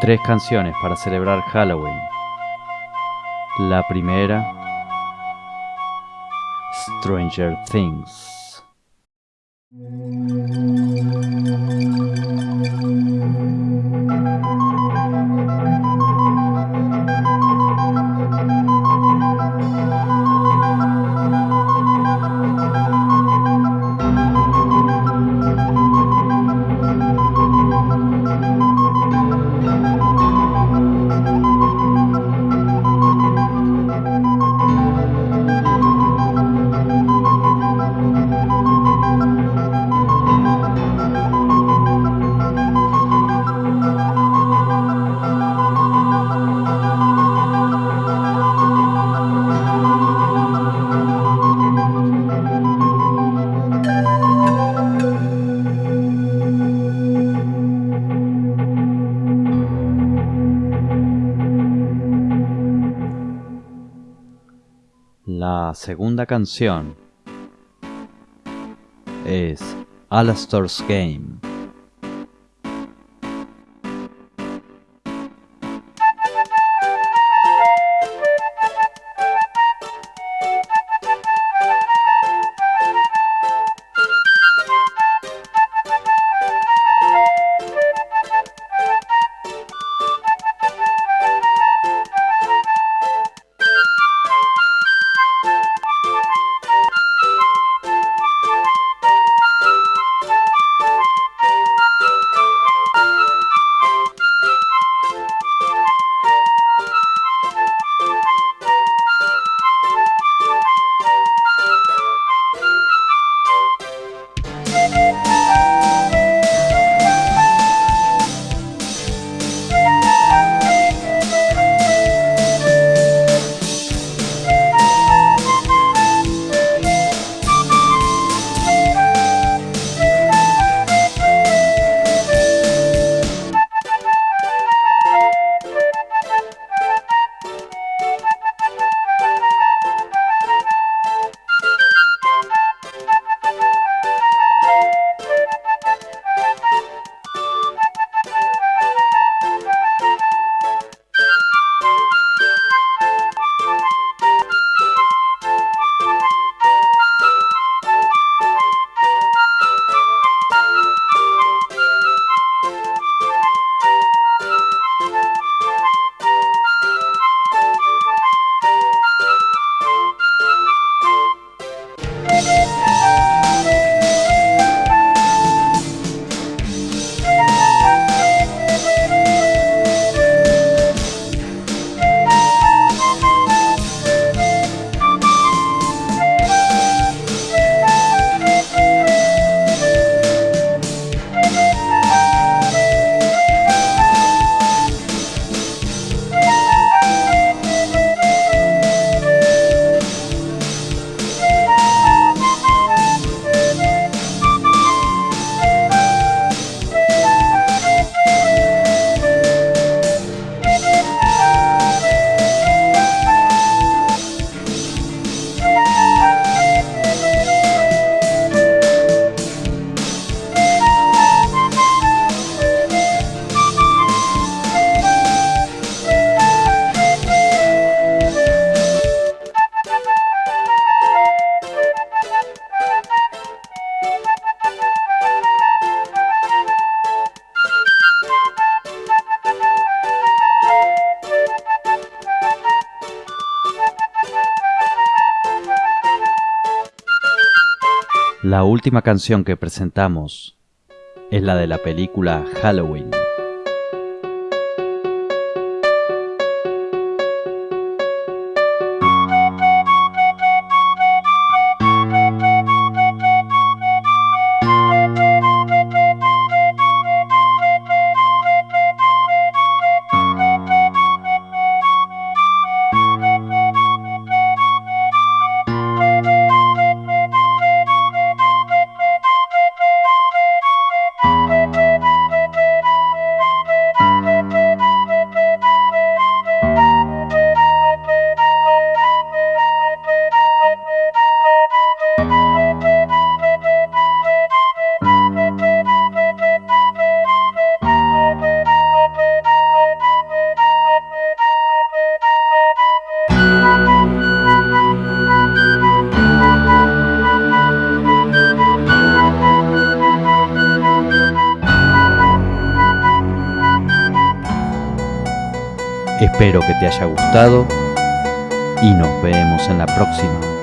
Tres canciones para celebrar Halloween. La primera, Stranger Things. La segunda canción es Alastor's Game. La última canción que presentamos es la de la película Halloween. Espero que te haya gustado y nos vemos en la próxima.